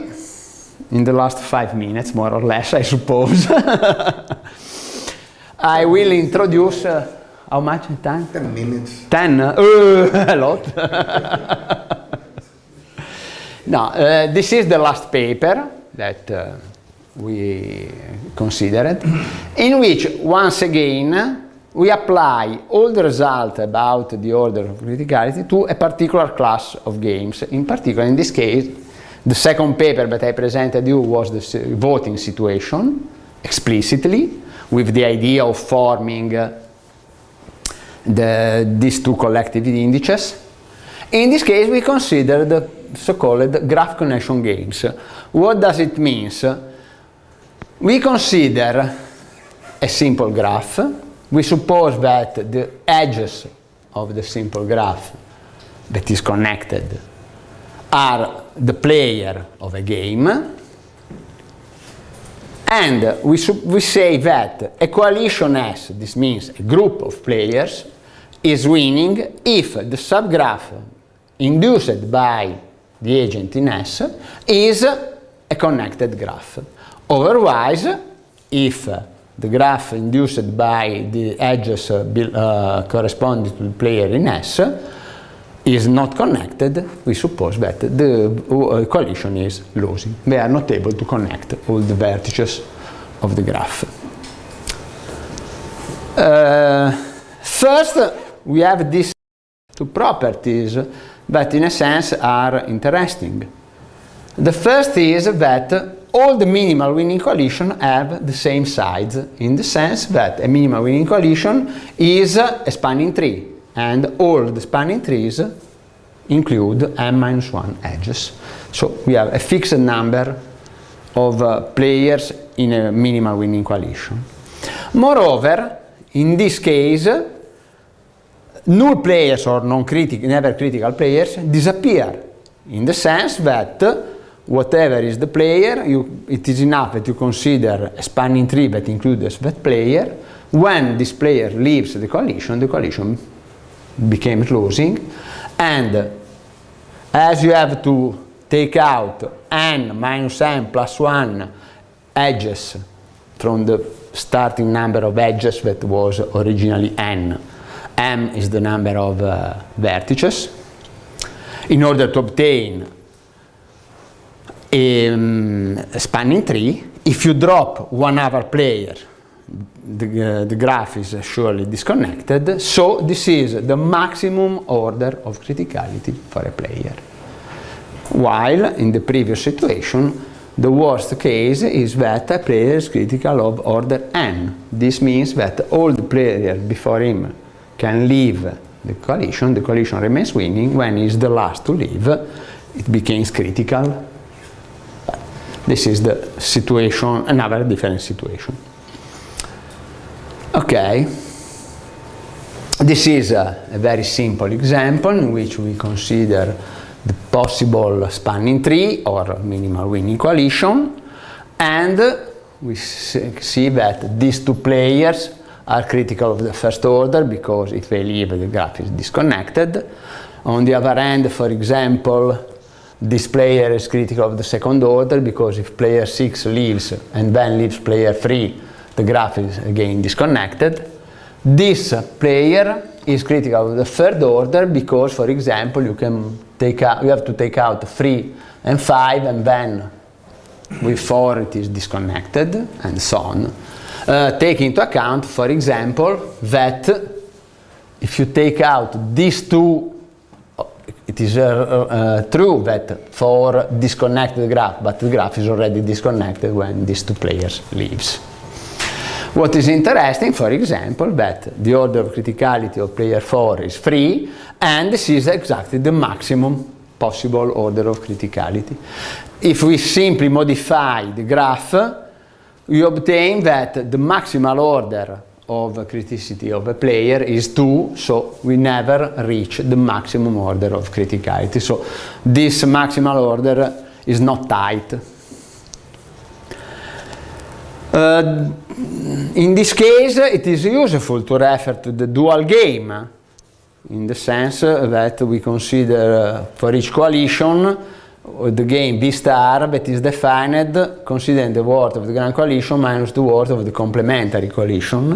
in the last five minutes, more or less, I suppose, I will introduce uh, how much time? 10 minutes. 10? Uh, a lot. no, uh, this is the last paper that uh, we considered, in which, once again, we apply all the results about the order of criticality to a particular class of games. In particular, in this case, the second paper that I presented you was the voting situation, explicitly, with the idea of forming uh, the, these two collective indices. In this case, we consider the so-called graph connection games. What does it mean? We consider a simple graph. We suppose that the edges of the simple graph that is connected are the player of a game and we, we say that a coalition S, this means a group of players, is winning if the subgraph induced by the agent in S is a connected graph. Otherwise, if the graph induced by the edges uh, corresponding to the player in S is not connected, we suppose that the uh, coalition is losing. They are not able to connect all the vertices of the graph. Uh, first, we have these two properties that in a sense are interesting. The first is that all the minimal winning coalition have the same sides in the sense that a minimal winning coalition is a spanning tree and all the spanning trees include n minus 1 edges. So we have a fixed number of uh, players in a minimal winning coalition. Moreover, in this case, null players or non-critical, never critical players disappear in the sense that whatever is the player, you, it is enough that you consider a spanning tree that includes that player. When this player leaves the coalition, the coalition became losing and as you have to take out n minus n plus 1 edges from the starting number of edges that was originally n m is the number of uh, vertices in order to obtain a, um, spanning tree if you drop one other player the, uh, the graph is surely disconnected so this is the maximum order of criticality for a player while in the previous situation the worst case is that a player is critical of order n. This means that all the players before him can leave the coalition, the coalition remains winning, when he is the last to leave, it becomes critical. This is the situation, another different situation. Okay, this is a, a very simple example in which we consider the possible spanning tree or minimal winning coalition and we see that these two players are critical of the first order because if they leave the graph is disconnected. On the other hand, for example, this player is critical of the second order because if player 6 leaves and then leaves player 3, the graph is again disconnected. This player is critical of the third order because, for example, you can take out, you have to take out 3 and 5 and then with 4 it is disconnected and so on uh, take into account, for example, that if you take out these two, it is uh, uh, true that for disconnected graph, but the graph is already disconnected when these two players leaves. What is interesting, for example, that the order of criticality of player 4 is 3, and this is exactly the maximum possible order of criticality. If we simply modify the graph, we obtain that the maximal order of criticality of a player is 2, so we never reach the maximum order of criticality. So this maximal order is not tight. Uh, in this case, it is useful to refer to the dual game in the sense that we consider uh, for each coalition the game B star that is defined considering the worth of the grand coalition minus the worth of the complementary coalition.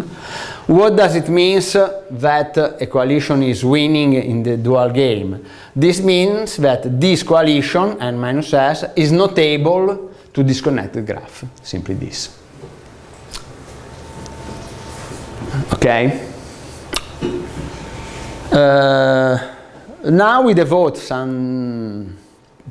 What does it mean that a coalition is winning in the dual game? This means that this coalition, n minus s, is not able to disconnect the graph, simply this. Okay? Uh, now we devote some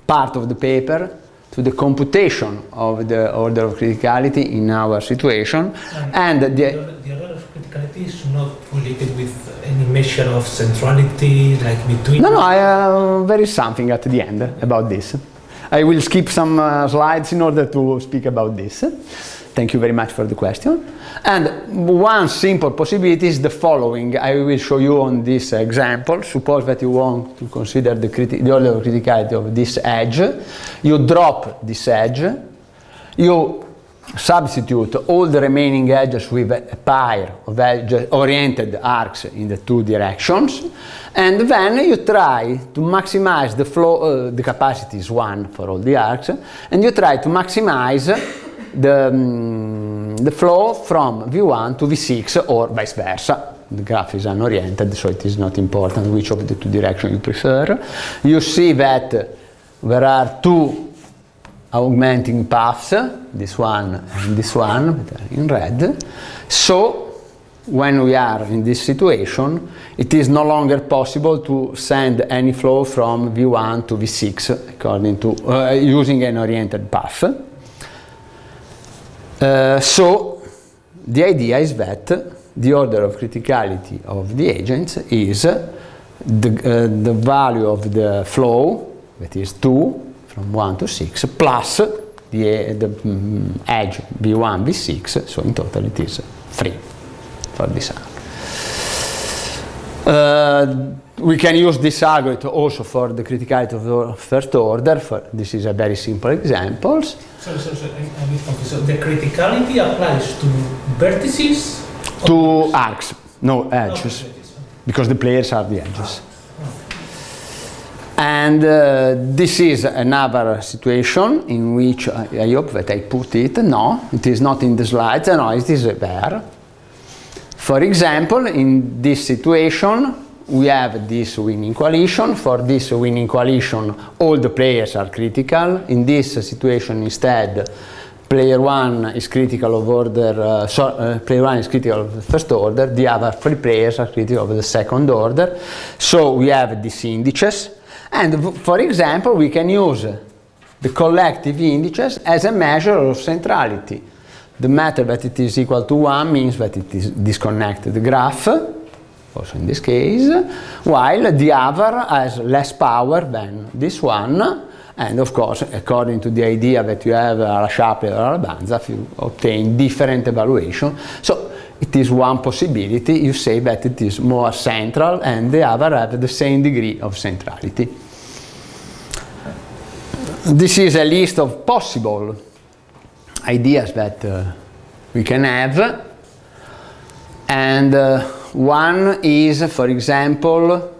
part of the paper to the computation of the order of criticality in our situation and, and the, the, order of criticality is not related with any measure of centrality like between no no I, uh, there is something at the end about this I will skip some uh, slides in order to speak about this Thank you very much for the question. And one simple possibility is the following. I will show you on this example. Suppose that you want to consider the, the order of criticality of this edge. You drop this edge. You substitute all the remaining edges with a pair of edge oriented arcs in the two directions and then you try to maximize the flow, uh, the capacity is 1 for all the arcs and you try to maximize the, um, the flow from V1 to V6 or vice versa. The graph is unoriented, so it is not important which of the two directions you prefer. You see that there are two augmenting paths, this one and this one, in red. So when we are in this situation, it is no longer possible to send any flow from V1 to V6 according to uh, using an oriented path. Uh, so the idea is that the order of criticality of the agents is the, uh, the value of the flow, that is 2 from 1 to 6, plus the, the um, edge B1, B6, so in total it is 3 for this arc. Uh, we can use this algorithm also for the criticality of the first order. For, this is a very simple example. So, so, so, so the criticality applies to vertices? To arcs, no edges, because the players are the edges. And uh, this is another situation in which I, I, hope that I put it. No, it is not in the slides. No, it is there. For example, in this situation, we have this winning coalition. For this winning coalition, all the players are critical. In this situation, instead, player one is critical of order, uh, so, uh, player one is critical of the first order, the other three players are critical of the second order. So we have these indices. And for example, we can use the collective indices as a measure of centrality. The matter that it is equal to 1 means that it is disconnected graph also in this case, while the other has less power than this one, and of course, according to the idea that you have uh, a Shapley or a Banzhaf, you obtain different evaluation. So it is one possibility, you say that it is more central and the other have the same degree of centrality. This is a list of possible ideas that uh, we can have and uh, one is, for example,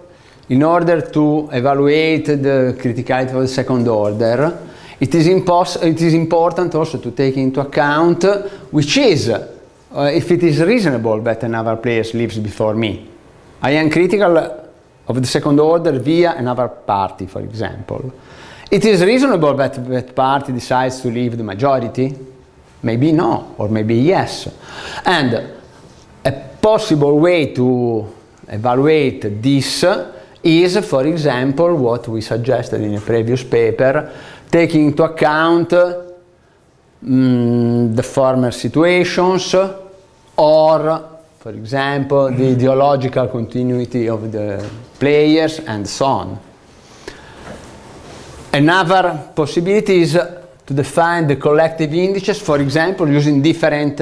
in order to evaluate the criticality of the second order, it is, it is important also to take into account which is, uh, if it is reasonable that another player lives before me. I am critical of the second order via another party, for example. It is reasonable that that party decides to leave the majority? Maybe no, or maybe yes. And a possible way to evaluate this is, for example, what we suggested in a previous paper, taking into account mm, the former situations or, for example, the ideological continuity of the players and so on. Another possibility is to define the collective indices, for example, using different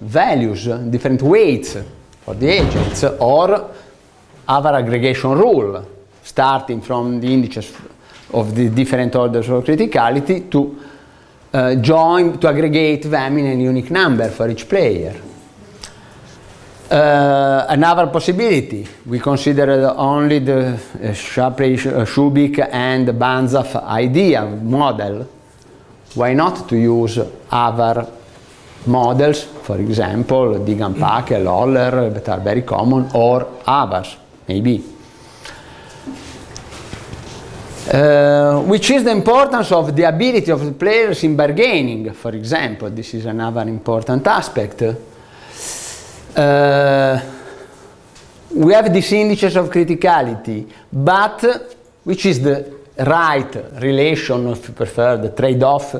values, different weights for the agents, or other aggregation rule, starting from the indices of the different orders of criticality to uh, join, to aggregate them in a unique number for each player. Uh, another possibility, we considered only the uh, Shapley, uh, Shubik and Banzhaf idea model. Why not to use other models, for example, Deegan-Packel, Holler, that are very common, or others, maybe. Uh, which is the importance of the ability of the players in bargaining, for example. This is another important aspect. Uh, we have these indices of criticality, but which is the right relation, if you prefer, the trade-off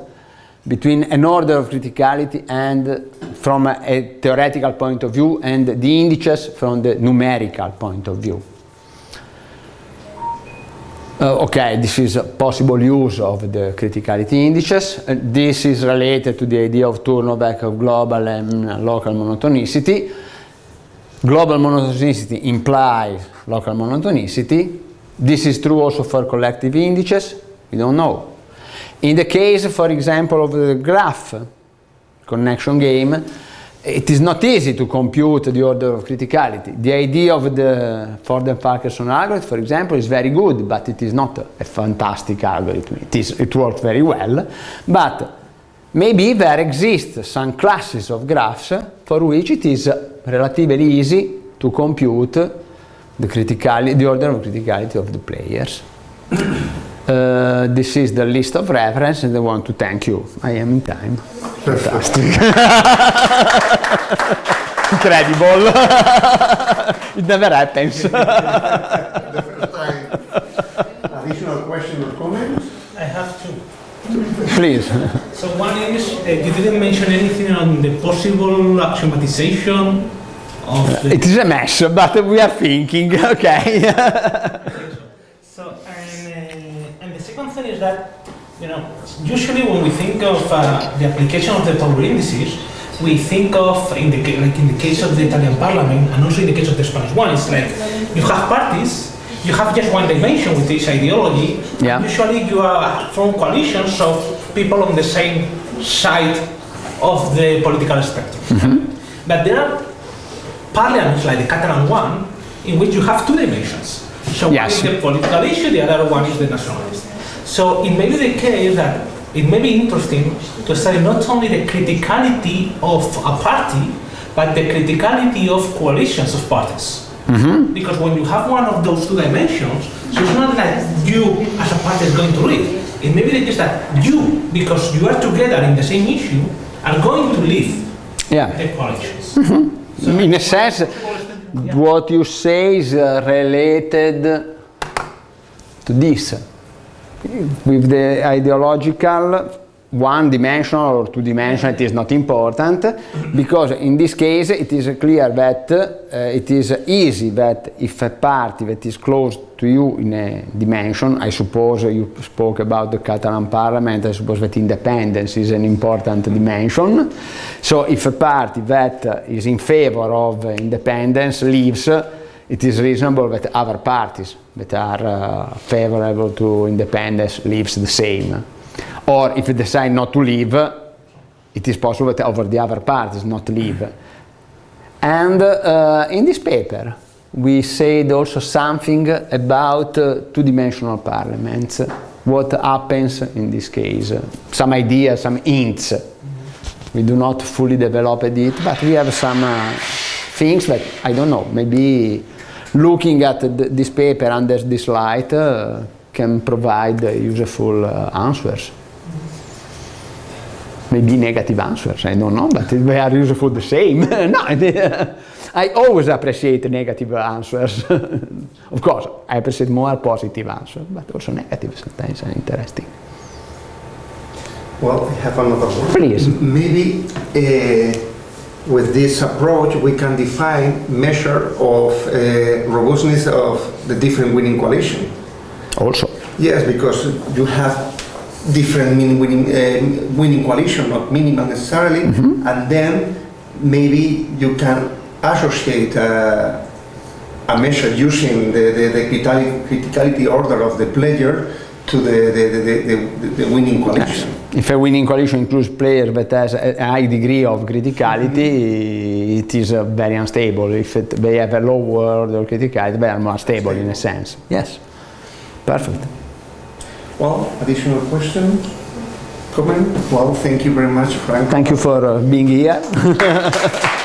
between an order of criticality and from a, a theoretical point of view and the indices from the numerical point of view. Uh, okay, this is a possible use of the criticality indices. Uh, this is related to the idea of turnover of global and local monotonicity. Global monotonicity implies local monotonicity. This is true also for collective indices. We don't know. In the case, for example, of the graph connection game, it is not easy to compute the order of criticality. The idea of the Ford-Fulkerson algorithm, for example, is very good, but it is not a fantastic algorithm. It, is, it works very well, but maybe there exist some classes of graphs for which it is relatively easy to compute the, criticality, the order of criticality of the players. Uh, this is the list of reference and I want to thank you. I am in time. Fantastic. Incredible. it never happens. the first time. Additional question or comments? I have two. Please. So one is, uh, you didn't mention anything on the possible axiomatization of the... It is a mess, but we are thinking, okay. So, and, uh, and the second thing is that, you know, usually when we think of uh, the application of the power indices, we think of, in the, like in the case of the Italian parliament, and also in the case of the Spanish one, it's like you have parties, you have just one dimension with this ideology. Yeah. Usually you are from coalitions of people on the same side of the political spectrum. But there are parliaments like the Catalan one, in which you have two dimensions. So Yes. one is the political issue, the other one is the nationalist. So it may be the case that it may be interesting to study not only the criticality of a party, but the criticality of coalitions of parties. Because when you have one of those two dimensions, so it's not that you as a party is going to lead. It may be the case that you, because you are together in the same issue, are going to lead yeah. the coalitions. So In a sense, what you say is uh, related to this. With the ideological one dimensional or two dimensional it is not important because in this case it is clear that uh, it is easy that if a party that is close to you in a dimension, I suppose you spoke about the Catalan parliament, I suppose that independence is an important dimension. So if a party that uh, in favor of independence leaves, it is reasonable that other parties that are uh, favorable to independence leaves the same. Or if they decide not to leave, it is possible that over the other parties not leave. And uh, in this paper, we said also something about uh, two-dimensional parliaments. What happens in this case? Some ideas, some hints. We do not fully develop it, but we have some uh, things that I don't know. Maybe looking at th this paper under this light uh, can provide useful uh, answers. Maybe negative answers, I don't know, but they are useful the same. no, I always appreciate negative answers. of course, I appreciate more positive answers, but also negative sometimes are interesting. Well, I have another one. Please. Maybe uh, with this approach we can define measure of uh, robustness of the different winning coalition. Also, Yes, because you have different mean winning, uh, winning coalition, not minimum necessarily, and then maybe you can associate uh, a measure using the, the, the criticality, criticality order of the player to the, the, the, the, the winning collection. If a winning coalition includes players that has a high degree of criticality, it is uh, very unstable. If it, they have a lower order of criticality, they are more stable in a sense. Yes, perfect. Well, additional question? Comment? Well, thank you very much, Frank. Thank you for uh, being here.